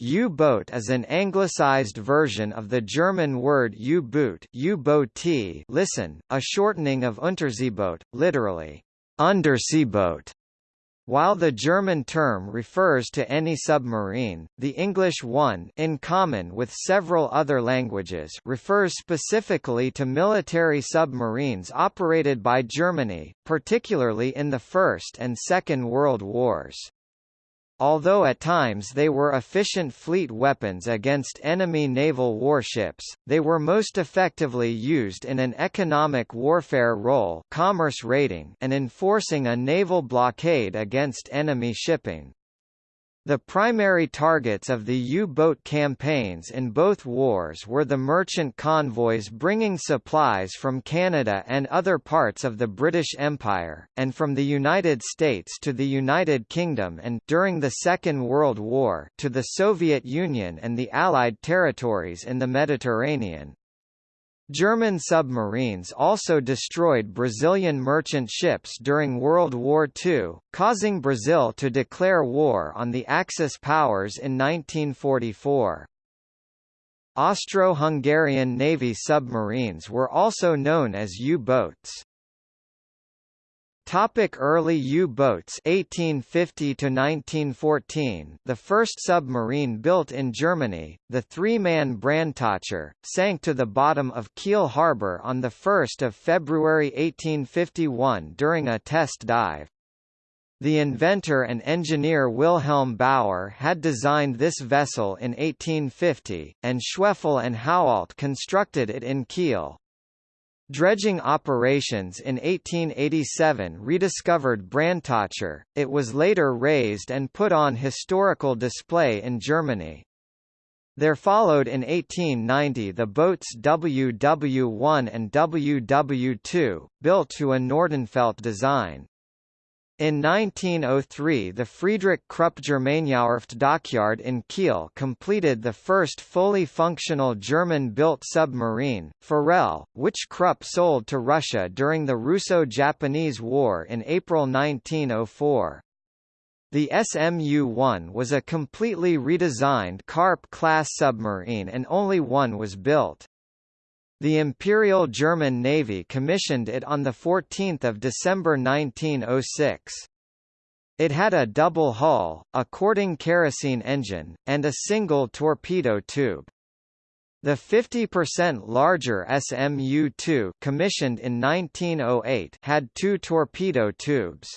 U-boat is an anglicized version of the German word U-boot listen, a shortening of Unterseeboot, literally, underseaboat. While the German term refers to any submarine, the English one in common with several other languages refers specifically to military submarines operated by Germany, particularly in the First and Second World Wars. Although at times they were efficient fleet weapons against enemy naval warships, they were most effectively used in an economic warfare role commerce raiding and enforcing a naval blockade against enemy shipping. The primary targets of the U-boat campaigns in both wars were the merchant convoys bringing supplies from Canada and other parts of the British Empire, and from the United States to the United Kingdom and during the Second World War to the Soviet Union and the Allied territories in the Mediterranean. German submarines also destroyed Brazilian merchant ships during World War II, causing Brazil to declare war on the Axis powers in 1944. Austro-Hungarian Navy submarines were also known as U-boats. Topic early U-boats 1850 to 1914 The first submarine built in Germany, the three-man Brandtaucher, sank to the bottom of Kiel harbor on the 1st of February 1851 during a test dive. The inventor and engineer Wilhelm Bauer had designed this vessel in 1850, and Schweffel and Howaldt constructed it in Kiel. Dredging operations in 1887 rediscovered Brandtaucher, it was later raised and put on historical display in Germany. There followed in 1890 the boats WW1 and WW2, built to a Nordenfelt design. In 1903 the Friedrich Krupp Germaniawerft dockyard in Kiel completed the first fully functional German-built submarine, Forelle, which Krupp sold to Russia during the Russo-Japanese War in April 1904. The SMU-1 was a completely redesigned Karp-class submarine and only one was built. The Imperial German Navy commissioned it on 14 December 1906. It had a double hull, a Korting kerosene engine, and a single torpedo tube. The 50% larger SMU-2 commissioned in 1908 had two torpedo tubes.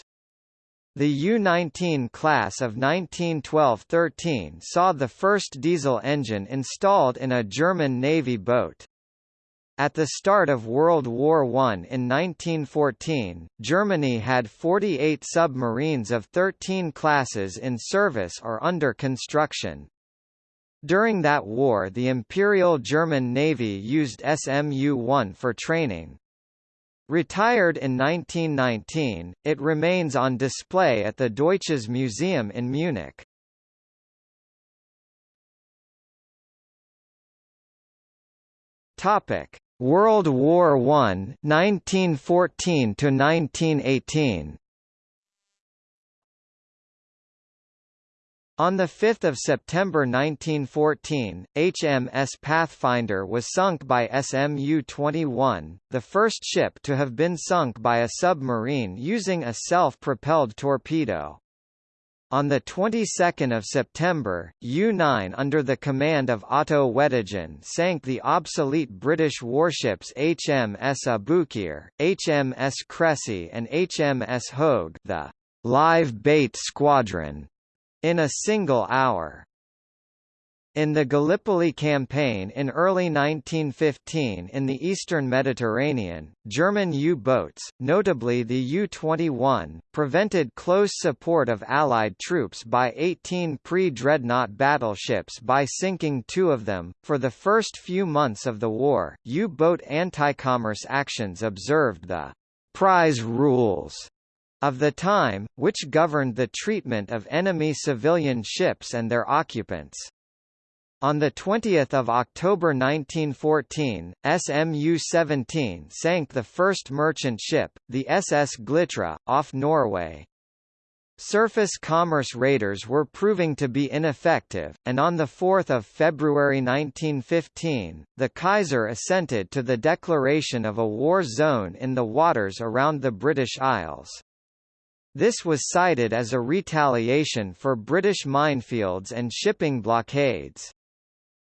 The U-19 class of 1912–13 saw the first diesel engine installed in a German Navy boat. At the start of World War I in 1914, Germany had 48 submarines of 13 classes in service or under construction. During that war the Imperial German Navy used SMU-1 for training. Retired in 1919, it remains on display at the Deutsches Museum in Munich. Topic: World War I 1914 to 1918 On 5 September 1914, HMS Pathfinder was sunk by SMU-21, the first ship to have been sunk by a submarine using a self-propelled torpedo. On the 22nd of September, U-9 under the command of Otto Weddigen sank the obsolete British warships HMS Aboukir, HMS Cressy and HMS Hogue the live bait squadron in a single hour. In the Gallipoli campaign in early 1915 in the eastern Mediterranean, German U-boats, notably the U-21, prevented close support of Allied troops by 18 pre-dreadnought battleships by sinking two of them. For the first few months of the war, U-boat anti-commerce actions observed the prize rules of the time, which governed the treatment of enemy civilian ships and their occupants. On 20 October 1914, SMU-17 sank the first merchant ship, the SS Glitra, off Norway. surface commerce raiders were proving to be ineffective, and on 4 February 1915, the Kaiser assented to the declaration of a war zone in the waters around the British Isles. This was cited as a retaliation for British minefields and shipping blockades.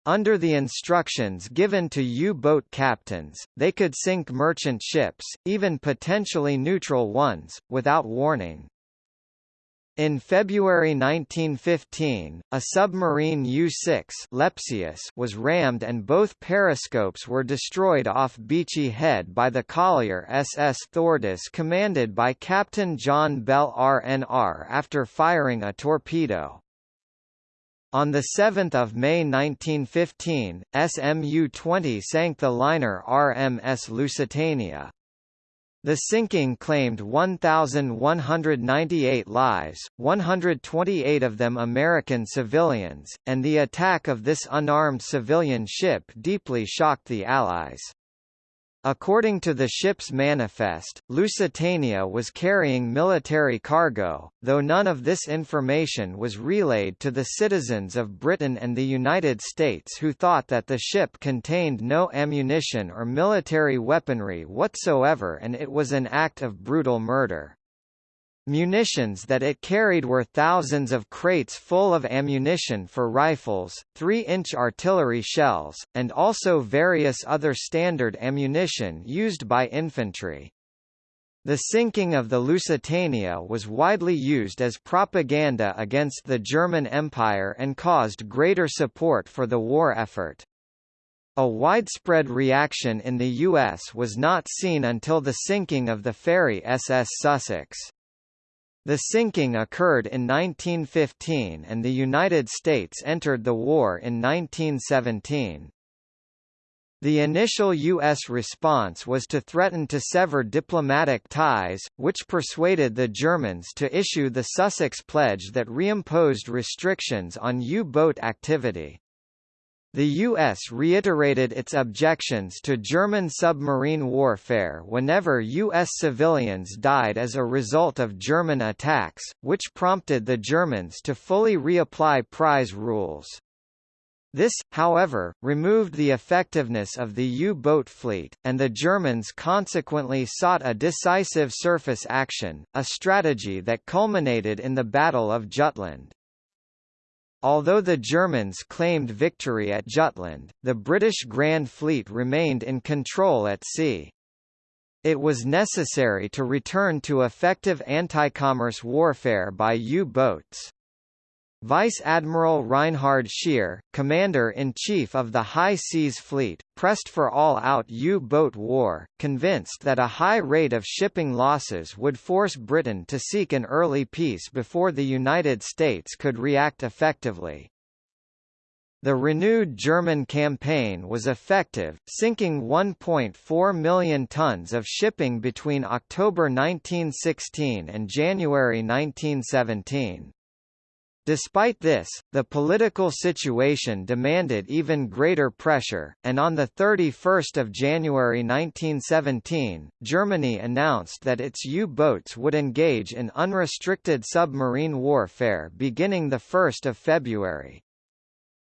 Under the instructions given to U-boat captains, they could sink merchant ships, even potentially neutral ones, without warning. In February 1915, a submarine U-6 Lepsius was rammed and both periscopes were destroyed off Beachy Head by the collier SS Thordis commanded by Captain John Bell RNR after firing a torpedo. On 7 May 1915, SMU-20 sank the liner RMS Lusitania. The sinking claimed 1,198 lives, 128 of them American civilians, and the attack of this unarmed civilian ship deeply shocked the Allies. According to the ship's manifest, Lusitania was carrying military cargo, though none of this information was relayed to the citizens of Britain and the United States who thought that the ship contained no ammunition or military weaponry whatsoever and it was an act of brutal murder. Munitions that it carried were thousands of crates full of ammunition for rifles, 3-inch artillery shells, and also various other standard ammunition used by infantry. The sinking of the Lusitania was widely used as propaganda against the German Empire and caused greater support for the war effort. A widespread reaction in the U.S. was not seen until the sinking of the ferry SS Sussex. The sinking occurred in 1915 and the United States entered the war in 1917. The initial U.S. response was to threaten to sever diplomatic ties, which persuaded the Germans to issue the Sussex Pledge that reimposed restrictions on U-boat activity. The U.S. reiterated its objections to German submarine warfare whenever U.S. civilians died as a result of German attacks, which prompted the Germans to fully reapply prize rules. This, however, removed the effectiveness of the U-boat fleet, and the Germans consequently sought a decisive surface action, a strategy that culminated in the Battle of Jutland. Although the Germans claimed victory at Jutland, the British Grand Fleet remained in control at sea. It was necessary to return to effective anti-commerce warfare by U-boats. Vice Admiral Reinhard Scheer, Commander-in-Chief of the High Seas Fleet, pressed for all-out U-boat war, convinced that a high rate of shipping losses would force Britain to seek an early peace before the United States could react effectively. The renewed German campaign was effective, sinking 1.4 million tons of shipping between October 1916 and January 1917. Despite this, the political situation demanded even greater pressure, and on 31 January 1917, Germany announced that its U-boats would engage in unrestricted submarine warfare beginning 1 February.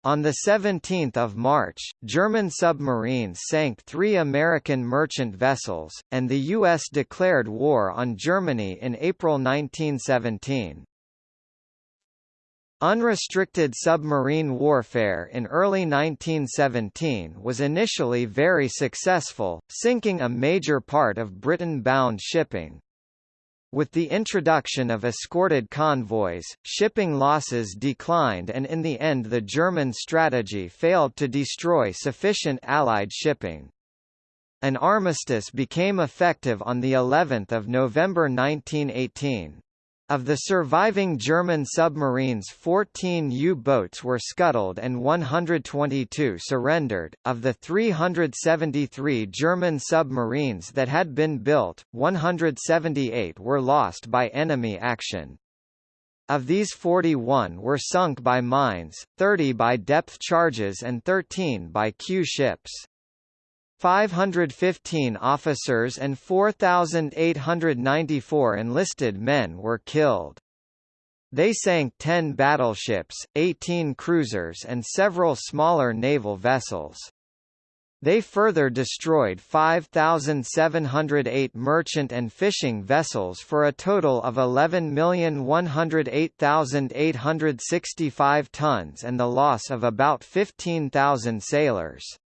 On 17 March, German submarines sank three American merchant vessels, and the U.S. declared war on Germany in April 1917. Unrestricted submarine warfare in early 1917 was initially very successful, sinking a major part of Britain-bound shipping. With the introduction of escorted convoys, shipping losses declined and in the end the German strategy failed to destroy sufficient Allied shipping. An armistice became effective on the 11th of November 1918. Of the surviving German submarines 14 U-boats were scuttled and 122 surrendered. Of the 373 German submarines that had been built, 178 were lost by enemy action. Of these 41 were sunk by mines, 30 by depth charges and 13 by Q ships. 515 officers and 4,894 enlisted men were killed. They sank 10 battleships, 18 cruisers and several smaller naval vessels. They further destroyed 5,708 merchant and fishing vessels for a total of 11,108,865 tons and the loss of about 15,000 sailors.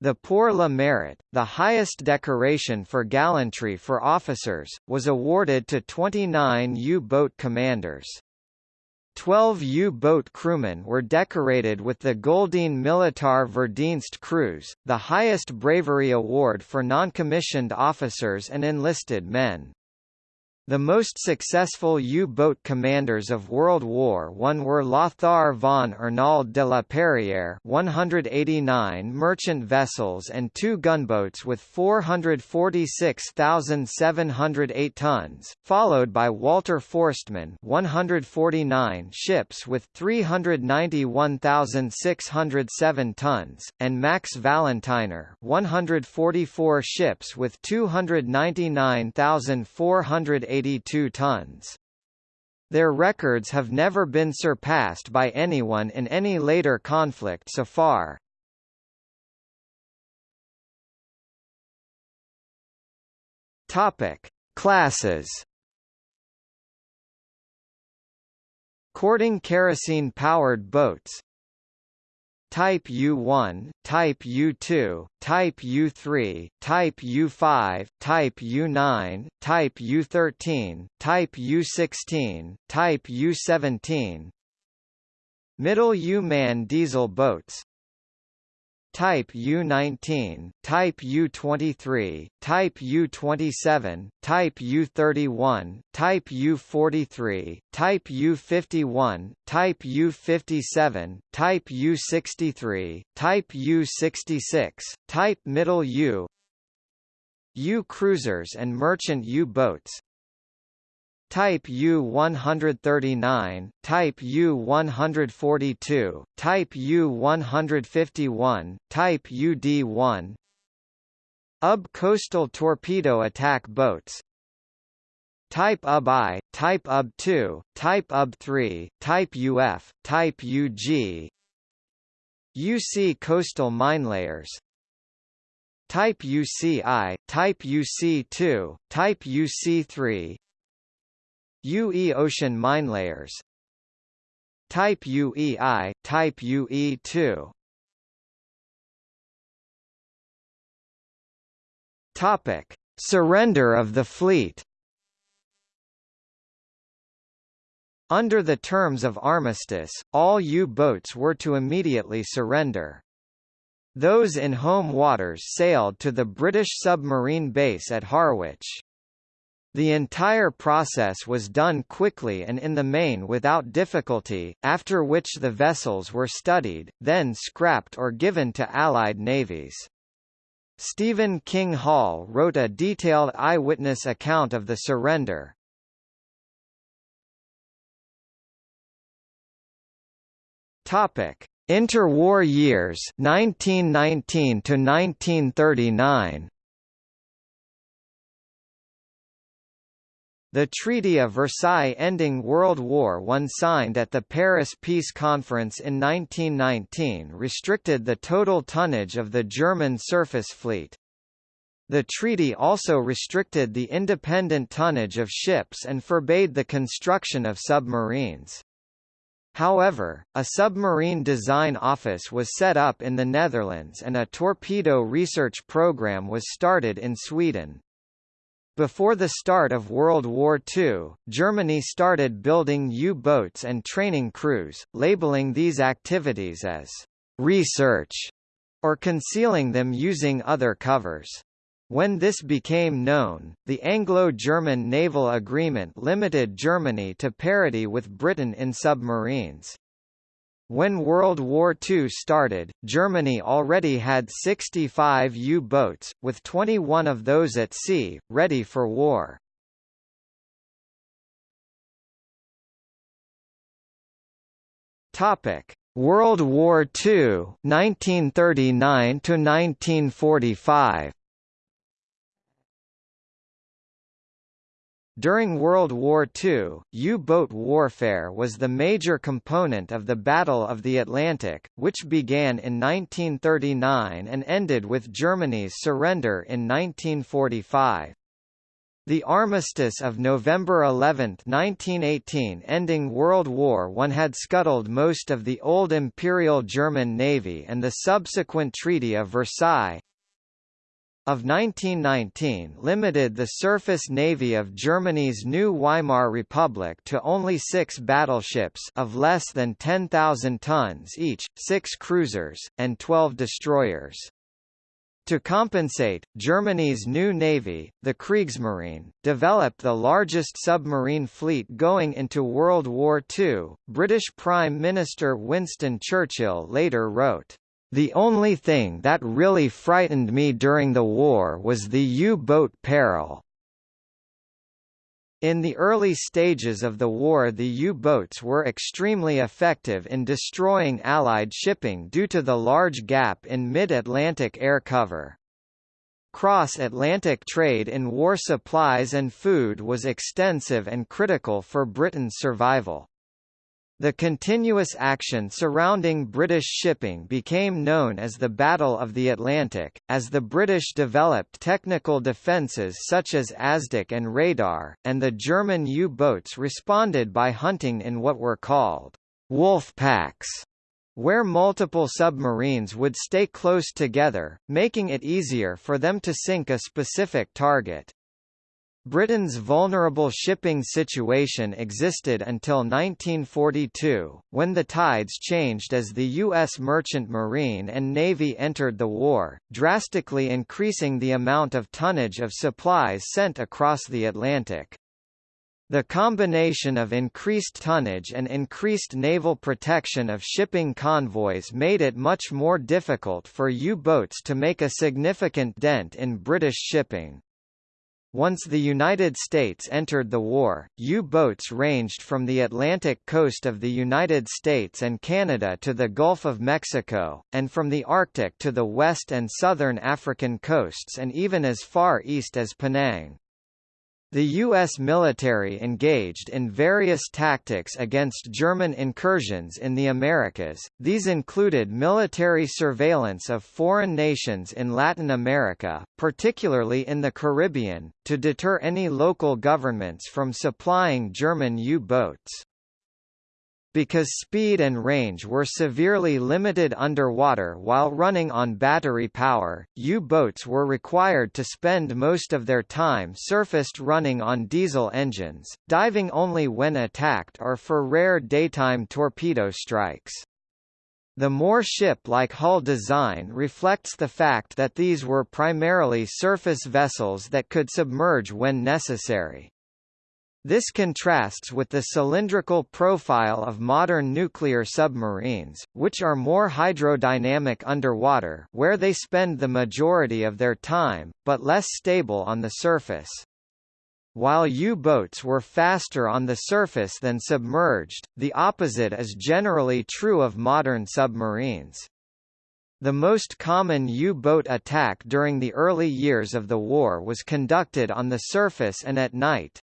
The Pour le Mérite, the highest decoration for gallantry for officers, was awarded to 29 U-boat commanders. Twelve U-boat crewmen were decorated with the Goldene Militar Verdienst Kreuz, the highest bravery award for non-commissioned officers and enlisted men. The most successful U-boat commanders of World War I were Lothar von Arnauld de la Perrière 189 merchant vessels and two gunboats with 446,708 tons, followed by Walter Forstmann 149 ships with 391,607 tons, and Max Valentiner 144 ships with 299,408 82 tons. Their records have never been surpassed by anyone in any later conflict so far. Topic: Classes. Korting kerosene-powered boats Type U1, Type U2, Type U3, Type U5, Type U9, Type U13, Type U16, Type U17 Middle U-man diesel boats Type U19, Type U23, Type U27, Type U31, Type U43, Type U51, Type U57, Type U63, Type U66, Type Middle U U cruisers and merchant U-boats Type U-139, Type U-142, Type U-151, Type UD-1 UB coastal torpedo attack boats. Type UB-I, Type UB-2, Type UB-3, Type UF, Type UG UC coastal minelayers Type UCI, Type UC2, Type UC3 UE ocean minelayers Type UEI, Type UE2 Topic: Surrender of the fleet. Under the terms of armistice, all U-boats were to immediately surrender. Those in home waters sailed to the British submarine base at Harwich. The entire process was done quickly and in the main without difficulty, after which the vessels were studied, then scrapped or given to Allied navies. Stephen King Hall wrote a detailed eyewitness account of the surrender. Topic: Interwar years 1919 to 1939. The Treaty of Versailles ending World War I signed at the Paris Peace Conference in 1919 restricted the total tonnage of the German surface fleet. The treaty also restricted the independent tonnage of ships and forbade the construction of submarines. However, a submarine design office was set up in the Netherlands and a torpedo research program was started in Sweden. Before the start of World War II, Germany started building U-boats and training crews, labeling these activities as research or concealing them using other covers. When this became known, the Anglo-German naval agreement limited Germany to parity with Britain in submarines. When World War II started, Germany already had 65 U-boats, with 21 of those at sea, ready for war. Topic: World War II, 1939 to 1945. During World War II, U-boat warfare was the major component of the Battle of the Atlantic, which began in 1939 and ended with Germany's surrender in 1945. The armistice of November 11, 1918 ending World War I had scuttled most of the old Imperial German Navy and the subsequent Treaty of Versailles of 1919 limited the surface navy of Germany's new Weimar Republic to only six battleships of less than 10,000 tons each, six cruisers, and 12 destroyers. To compensate, Germany's new navy, the Kriegsmarine, developed the largest submarine fleet going into World War II. British Prime Minister Winston Churchill later wrote, The only thing that really frightened me during the war was the U-boat peril. In the early stages of the war the U-boats were extremely effective in destroying Allied shipping due to the large gap in mid-Atlantic air cover. Cross-Atlantic trade in war supplies and food was extensive and critical for Britain's survival. The continuous action surrounding British shipping became known as the Battle of the Atlantic, as the British developed technical defences such as ASDIC and radar, and the German U-boats responded by hunting in what were called wolf packs, where multiple submarines would stay close together, making it easier for them to sink a specific target. Britain's vulnerable shipping situation existed until 1942, when the tides changed as the U.S. Merchant Marine and Navy entered the war, drastically increasing the amount of tonnage of supplies sent across the Atlantic. The combination of increased tonnage and increased naval protection of shipping convoys made it much more difficult for U-boats to make a significant dent in British shipping. Once the United States entered the war, U-boats ranged from the Atlantic coast of the United States and Canada to the Gulf of Mexico, and from the Arctic to the west and southern African coasts and even as far east as Penang. The U.S. military engaged in various tactics against German incursions in the Americas, these included military surveillance of foreign nations in Latin America, particularly in the Caribbean, to deter any local governments from supplying German U-boats. Because speed and range were severely limited underwater while running on battery power, U-boats were required to spend most of their time surfaced running on diesel engines, diving only when attacked or for rare daytime torpedo strikes. The more ship-like hull design reflects the fact that these were primarily surface vessels that could submerge when necessary. This contrasts with the cylindrical profile of modern nuclear submarines, which are more hydrodynamic underwater where they spend the majority of their time, but less stable on the surface. While U-boats were faster on the surface than submerged, the opposite is generally true of modern submarines. The most common U-boat attack during the early years of the war was conducted on the surface and at night,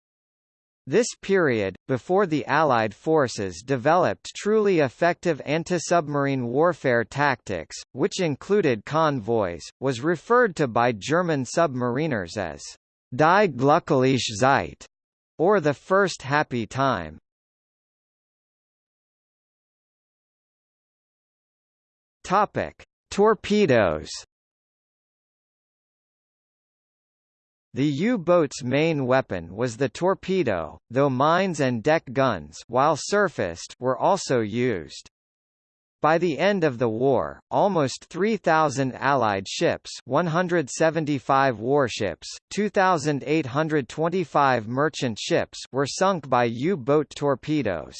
this period, before the Allied forces developed truly effective anti-submarine warfare tactics, which included convoys, was referred to by German submariners as Die glückliche Zeit, or the first happy time. Topic: Torpedoes The U-boat's main weapon was the torpedo, though mines and deck guns while surfaced were also used. By the end of the war, almost 3,000 Allied ships 175 warships, 2,825 merchant ships were sunk by U-boat torpedoes.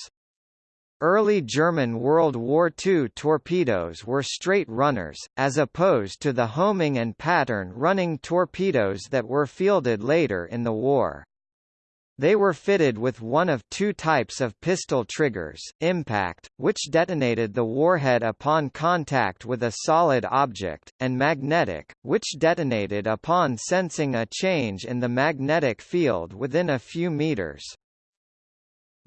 Early German World War II torpedoes were straight runners, as opposed to the homing and pattern running torpedoes that were fielded later in the war. They were fitted with one of two types of pistol triggers, impact, which detonated the warhead upon contact with a solid object, and magnetic, which detonated upon sensing a change in the magnetic field within a few meters.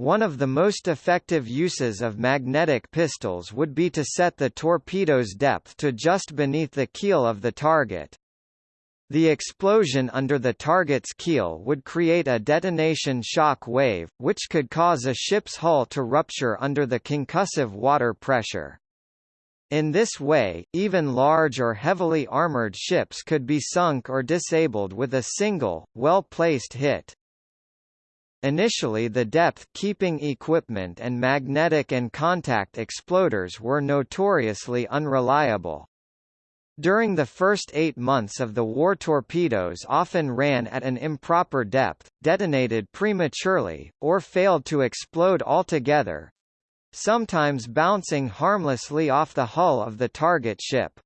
One of the most effective uses of magnetic pistols would be to set the torpedo's depth to just beneath the keel of the target. The explosion under the target's keel would create a detonation shock wave, which could cause a ship's hull to rupture under the concussive water pressure. In this way, even large or heavily armored ships could be sunk or disabled with a single, well-placed hit. Initially the depth-keeping equipment and magnetic and contact exploders were notoriously unreliable. During the first eight months of the war torpedoes often ran at an improper depth, detonated prematurely, or failed to explode altogether, sometimes bouncing harmlessly off the hull of the target ship.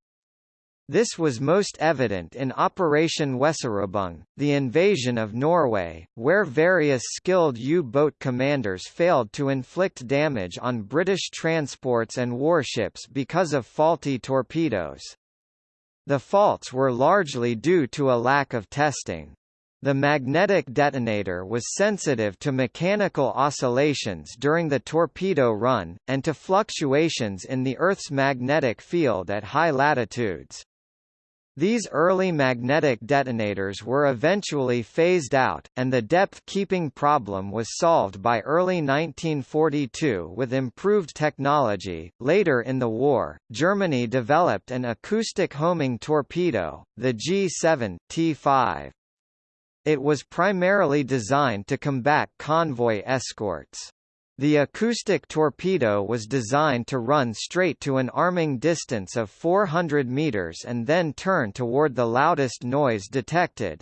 This was most evident in Operation Weserübung, the invasion of Norway, where various skilled U-boat commanders failed to inflict damage on British transports and warships because of faulty torpedoes. The faults were largely due to a lack of testing. The magnetic detonator was sensitive to mechanical oscillations during the torpedo run, and to fluctuations in the Earth's magnetic field at high latitudes. These early magnetic detonators were eventually phased out, and the depth-keeping problem was solved by early 1942 with improved technology. Later in the war, Germany developed an acoustic homing torpedo, the G7 T5. It was primarily designed to combat convoy escorts. The acoustic torpedo was designed to run straight to an arming distance of 400 meters and then turn toward the loudest noise detected.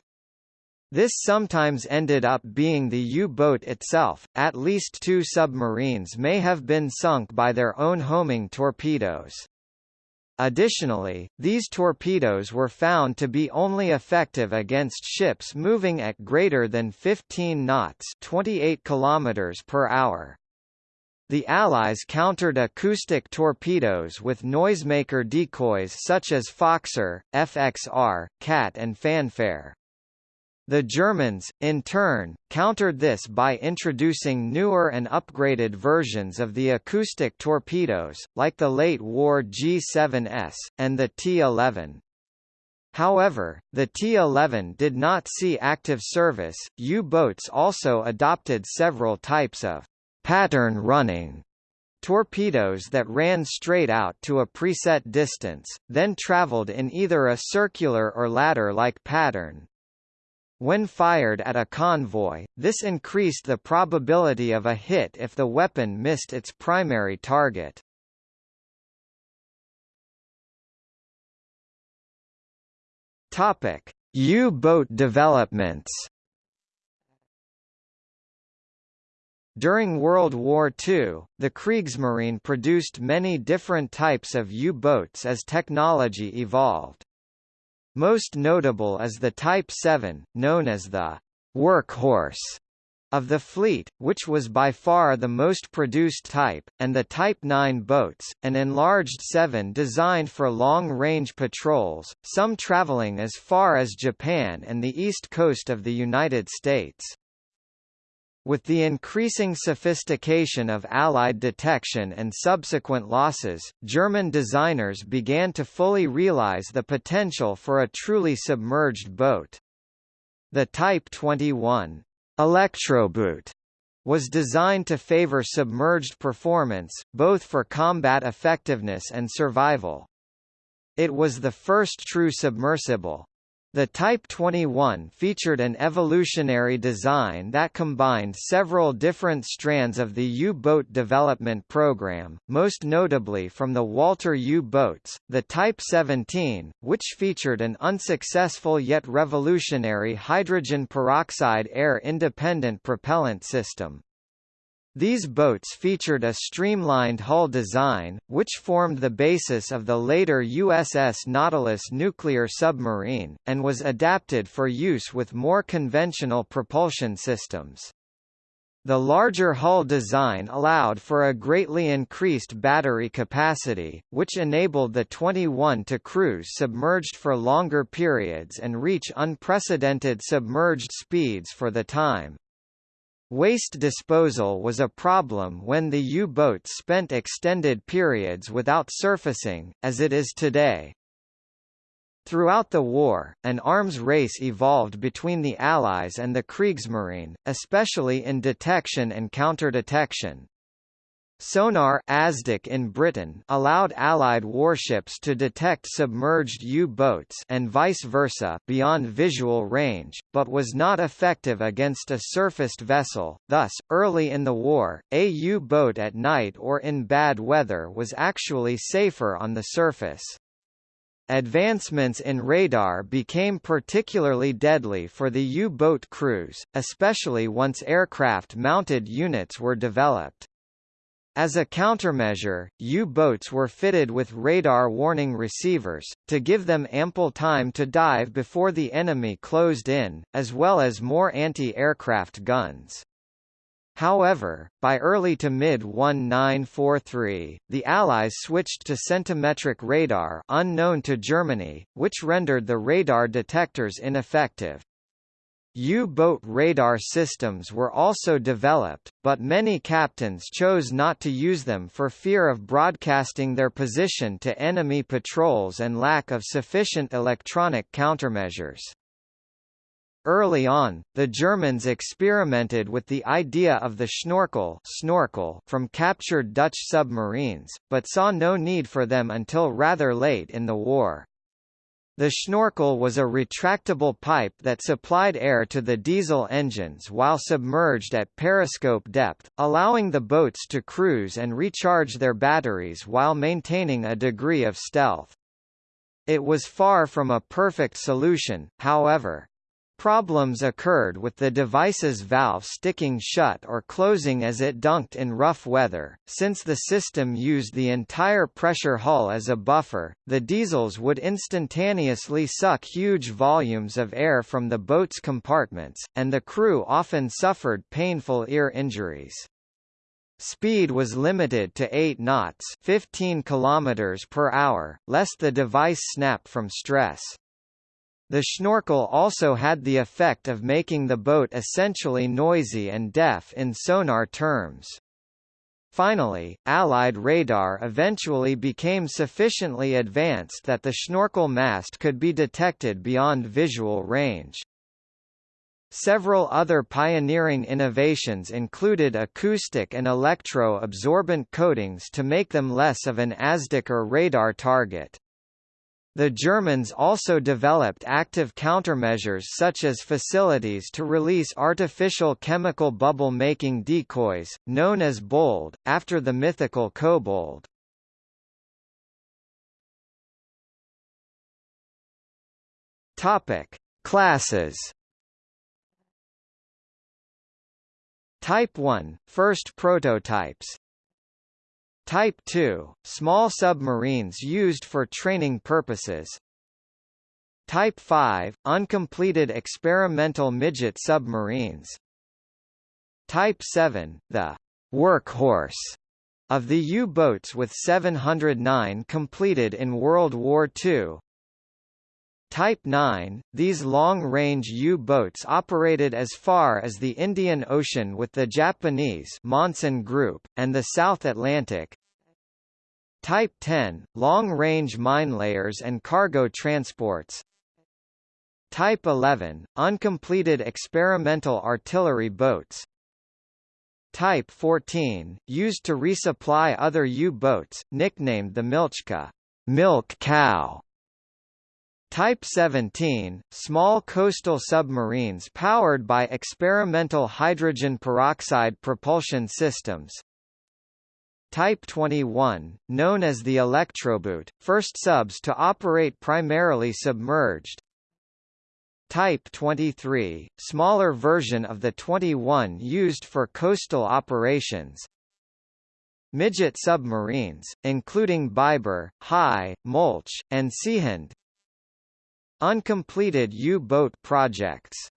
This sometimes ended up being the U-boat itself. At least two submarines may have been sunk by their own homing torpedoes. Additionally, these torpedoes were found to be only effective against ships moving at greater than 15 knots, 28 kilometers per hour. The Allies countered acoustic torpedoes with noisemaker decoys such as Foxer, FXR, Cat and Fanfare. The Germans, in turn, countered this by introducing newer and upgraded versions of the acoustic torpedoes, like the late-war G7S, and the T-11. However, the T-11 did not see active service. U-boats also adopted several types of pattern running torpedoes that ran straight out to a preset distance, then traveled in either a circular or ladder-like pattern. When fired at a convoy, this increased the probability of a hit if the weapon missed its primary target. Topic: U-boat developments. During World War II, the Kriegsmarine produced many different types of U-boats as technology evolved. Most notable is the Type 7, known as the workhorse of the fleet, which was by far the most produced type, and the Type 9 boats, an enlarged 7 designed for long-range patrols, some traveling as far as Japan and the east coast of the United States. With the increasing sophistication of Allied detection and subsequent losses, German designers began to fully realize the potential for a truly submerged boat. The Type 21 Elektroboot was designed to favor submerged performance, both for combat effectiveness and survival. It was the first true submersible, the Type 21 featured an evolutionary design that combined several different strands of the U-boat development program, most notably from the Walter U-boats, the Type 17, which featured an unsuccessful yet revolutionary hydrogen peroxide air-independent propellant system. These boats featured a streamlined hull design, which formed the basis of the later USS Nautilus nuclear submarine, and was adapted for use with more conventional propulsion systems. The larger hull design allowed for a greatly increased battery capacity, which enabled the 21 to cruise submerged for longer periods and reach unprecedented submerged speeds for the time. Waste disposal was a problem when the U-boats spent extended periods without surfacing, as it is today. Throughout the war, an arms race evolved between the Allies and the Kriegsmarine, especially in detection and counterdetection. Sonar ASDIC in Britain allowed Allied warships to detect submerged U-boats and vice versa beyond visual range, but was not effective against a surfaced vessel. Thus, early in the war, a U-boat at night or in bad weather was actually safer on the surface. Advancements in radar became particularly deadly for the U-boat crews, especially once aircraft-mounted units were developed. As a countermeasure, U-boats were fitted with radar warning receivers, to give them ample time to dive before the enemy closed in, as well as more anti-aircraft guns. However, by early to mid-1943, the Allies switched to centimetric radar unknown to Germany, which rendered the radar detectors ineffective. U-boat radar systems were also developed, but many captains chose not to use them for fear of broadcasting their position to enemy patrols and lack of sufficient electronic countermeasures. Early on, the Germans experimented with the idea of the schnorkel, snorkel from captured Dutch submarines, but saw no need for them until rather late in the war. The schnorkel was a retractable pipe that supplied air to the diesel engines while submerged at periscope depth, allowing the boats to cruise and recharge their batteries while maintaining a degree of stealth. It was far from a perfect solution, however. Problems occurred with the device's valve sticking shut or closing as it dunked in rough weather. Since the system used the entire pressure hull as a buffer, the diesels would instantaneously suck huge volumes of air from the boat's compartments, and the crew often suffered painful ear injuries. Speed was limited to 8 knots 15 km per hour, lest the device snap from stress. The schnorkel also had the effect of making the boat essentially noisy and deaf in sonar terms. Finally, Allied radar eventually became sufficiently advanced that the schnorkel mast could be detected beyond visual range. Several other pioneering innovations included acoustic and electro-absorbent coatings to make them less of an ASDIC or radar target. The Germans also developed active countermeasures such as facilities to release artificial chemical bubble-making decoys, known as Bold, after the mythical kobold. Topic: Classes. Type 1 – First prototypes Type 2 – Small submarines used for training purposes. Type 5 – Uncompleted experimental midget submarines. Type 7 – The «workhorse» of the U-boats with 709 completed in World War II Type 9, these long-range U-boats operated as far as the Indian Ocean with the Japanese Monsun Group, and the South Atlantic. Type 10, long-range minelayers and cargo transports. Type 11, uncompleted experimental artillery boats. Type 14, used to resupply other U-boats, nicknamed the Milchkuh milk cow", Type 17, small coastal submarines powered by experimental hydrogen peroxide propulsion systems. Type 21, known as the Elektroboot, first subs to operate primarily submerged. Type 23, smaller version of the 21 used for coastal operations. Midget submarines, including Biber, Hai, Molch, and Seehund, Uncompleted U-boat projects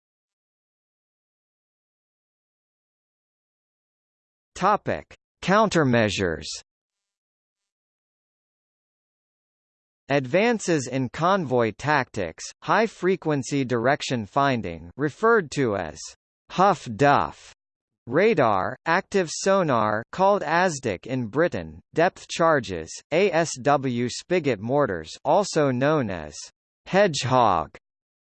Topic: Countermeasures. Advances in convoy tactics, high-frequency direction finding referred to as Huff Duff Radar, active sonar called ASDIC in Britain, depth charges, ASW spigot mortars also known as Hedgehog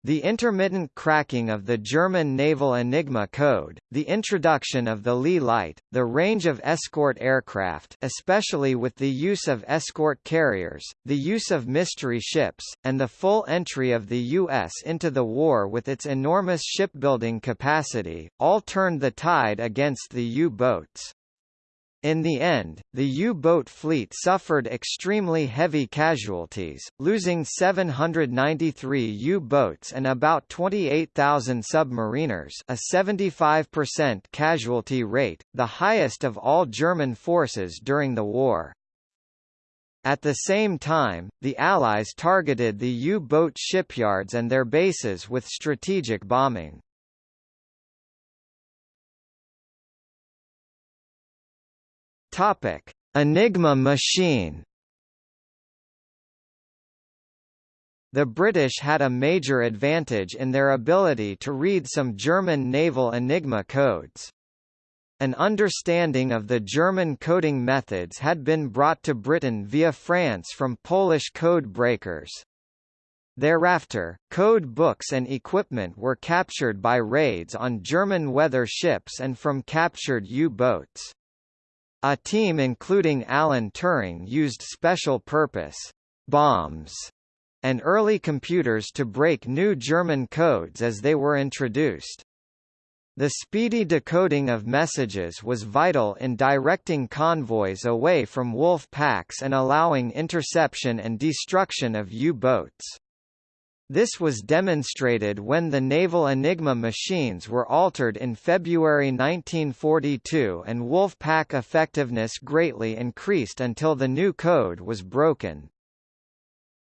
the intermittent cracking of the German naval Enigma code, the introduction of the Leigh light, the range of escort aircraft especially with the use of escort carriers, the use of mystery ships, and the full entry of the U.S. into the war with its enormous shipbuilding capacity, all turned the tide against the U-boats. In the end, the U-boat fleet suffered extremely heavy casualties, losing 793 U-boats and about 28,000 submariners a 75% casualty rate, the highest of all German forces during the war. At the same time, the Allies targeted the U-boat shipyards and their bases with strategic bombing. Topic: Enigma machine. The British had a major advantage in their ability to read some German naval Enigma codes. An understanding of the German coding methods had been brought to Britain via France from Polish code breakers. Thereafter, code books and equipment were captured by raids on German weather ships and from captured U-boats. A team including Alan Turing used special-purpose bombes and early computers to break new German codes as they were introduced. The speedy decoding of messages was vital in directing convoys away from wolf packs and allowing interception and destruction of U-boats. This was demonstrated when the naval Enigma machines were altered in February 1942 and Wolfpack effectiveness greatly increased until the new code was broken.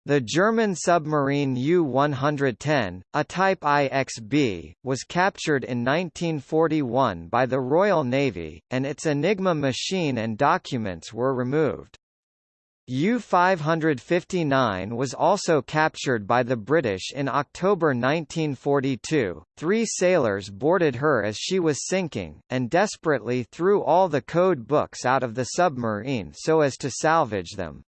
The German submarine U-110, a Type IXB, was captured in 1941 by the Royal Navy, and its Enigma machine and documents were removed. U-559 was also captured by the British in October 1942. Three sailors boarded her as she was sinking, and desperately threw all the code books out of the submarine so as to salvage them.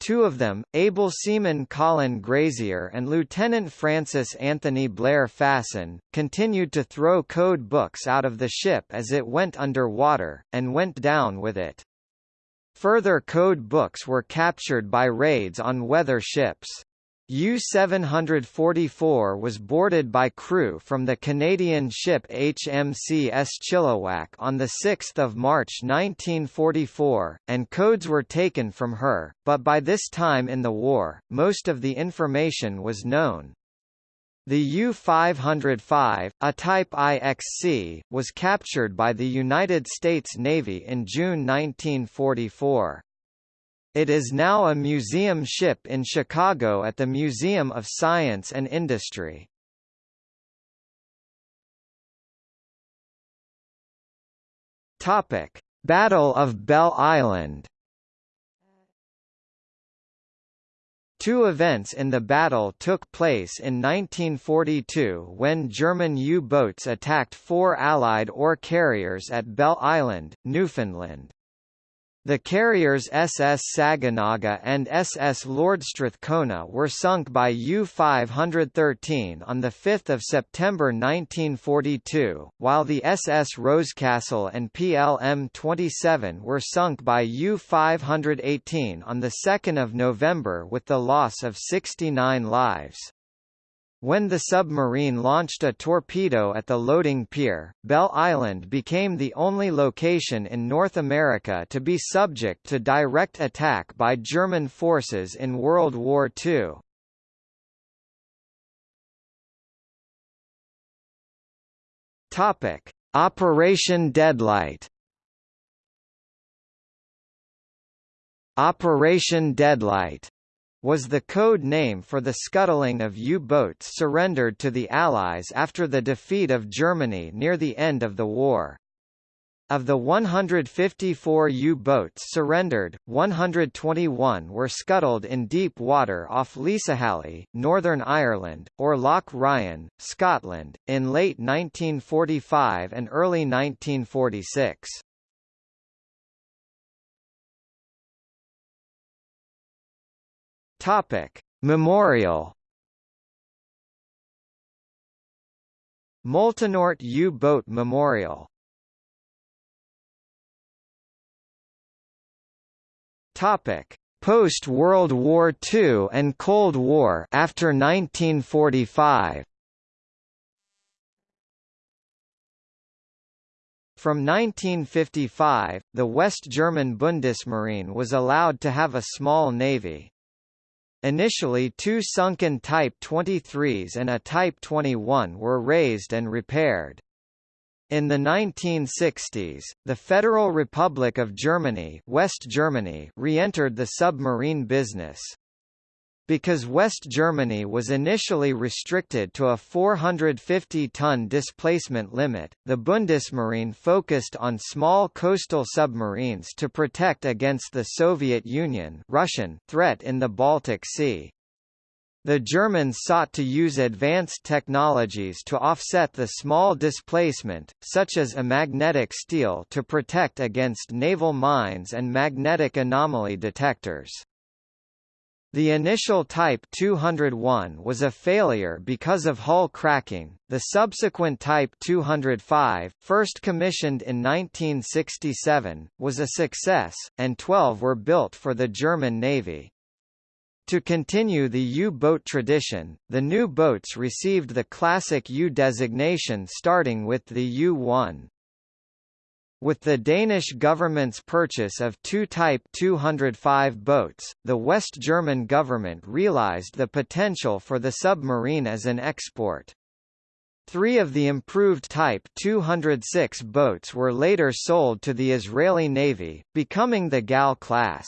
Two of them, able seaman Colin Grazier and Lieutenant Francis Anthony Blair Fasson, continued to throw code books out of the ship as it went under water, and went down with it. Further code books were captured by raids on weather ships. U-744 was boarded by crew from the Canadian ship HMCS Chilliwack on 6 March 1944, and codes were taken from her, but by this time in the war, most of the information was known. The U-505, a Type IXC, was captured by the United States Navy in June 1944. It is now a museum ship in Chicago at the Museum of Science and Industry. Battle of Bell Island Two events in the battle took place in 1942 when German U-boats attacked four Allied ore carriers at Bell Island, Newfoundland. The carriers SS Saganaga and SS Lord Strathcona were sunk by U-513 on 5 September 1942, while the SS Rosecastle and PLM-27 were sunk by U-518 on 2 November with the loss of 69 lives. When the submarine launched a torpedo at the loading pier, Bell Island became the only location in North America to be subject to direct attack by German forces in World War II. Topic: Operation Deadlight. Operation Deadlight was the code name for the scuttling of U-boats surrendered to the Allies after the defeat of Germany near the end of the war. Of the 154 U-boats surrendered, 121 were scuttled in deep water off Lisahally, Northern Ireland, or Loch Ryan, Scotland, in late 1945 and early 1946. Topic: Memorial Moltenort U-boat Memorial Topic: Post-World War II and Cold War after 1945. From 1955, the West German Bundesmarine was allowed to have a small navy. Initially two sunken Type 23s and a Type 21 were raised and repaired. In the 1960s, the Federal Republic of Germany, West Germany re-entered the submarine business. Because West Germany was initially restricted to a 450-ton displacement limit, the Bundesmarine focused on small coastal submarines to protect against the Soviet Union Russian threat in the Baltic Sea. The Germans sought to use advanced technologies to offset the small displacement, such as a magnetic steel to protect against naval mines and magnetic anomaly detectors. The initial Type 201 was a failure because of hull cracking. The subsequent Type 205, first commissioned in 1967, was a success, and 12 were built for the German Navy. To continue the U-boat tradition, the new boats received the Classic U designation starting with the U-1. With the Danish government's purchase of two Type 205 boats, the West German government realized the potential for the submarine as an export. Three of the improved Type 206 boats were later sold to the Israeli Navy, becoming the Gal class.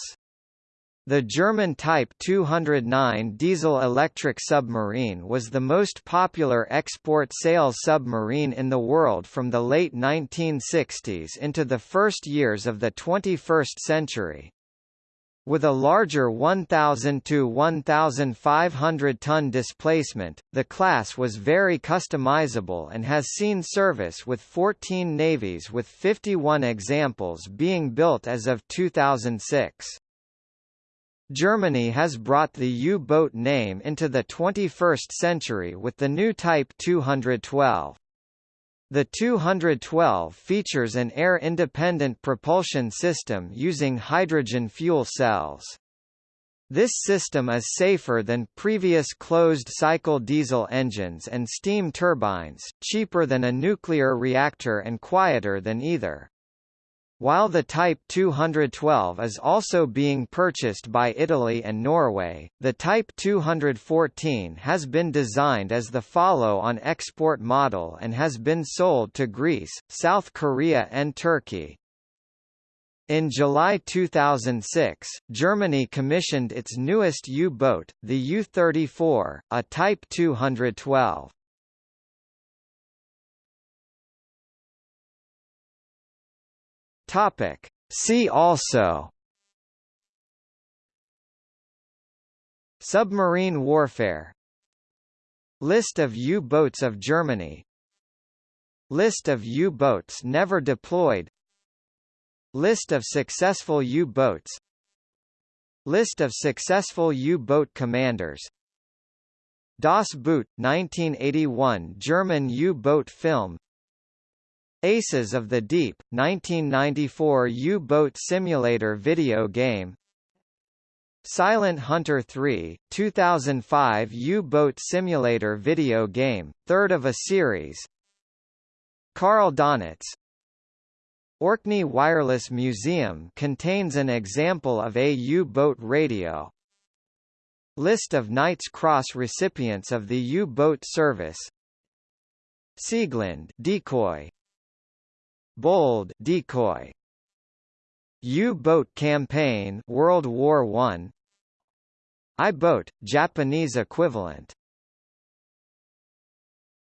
The German Type 209 diesel-electric submarine was the most popular export sales submarine in the world from the late 1960s into the first years of the 21st century. With a larger 1,000 to 1,500 ton displacement, the class was very customizable and has seen service with 14 navies with 51 examples being built as of 2006. Germany has brought the U-boat name into the 21st century with the new Type 212. The 212 features an air-independent propulsion system using hydrogen fuel cells. This system is safer than previous closed-cycle diesel engines and steam turbines, cheaper than a nuclear reactor and quieter than either. While the Type 212 is also being purchased by Italy and Norway, the Type 214 has been designed as the follow-on export model and has been sold to Greece, South Korea and Turkey. In July 2006, Germany commissioned its newest U-boat, the U-34, a Type 212. Topic. See also Submarine warfare List of U-boats of Germany List of U-boats never deployed List of successful U-boats List of successful U-boat commanders Das Boot, 1981 German U-boat film Aces of the Deep, 1994 U-boat simulator video game. Silent Hunter 3, 2005 U-boat simulator video game, third of a series. Karl Donitz. Orkney Wireless Museum contains an example of a U-boat radio. List of Knight's Cross recipients of the U-boat service. Sieglinde decoy Bold decoy. U-boat campaign World War I I-boat Japanese equivalent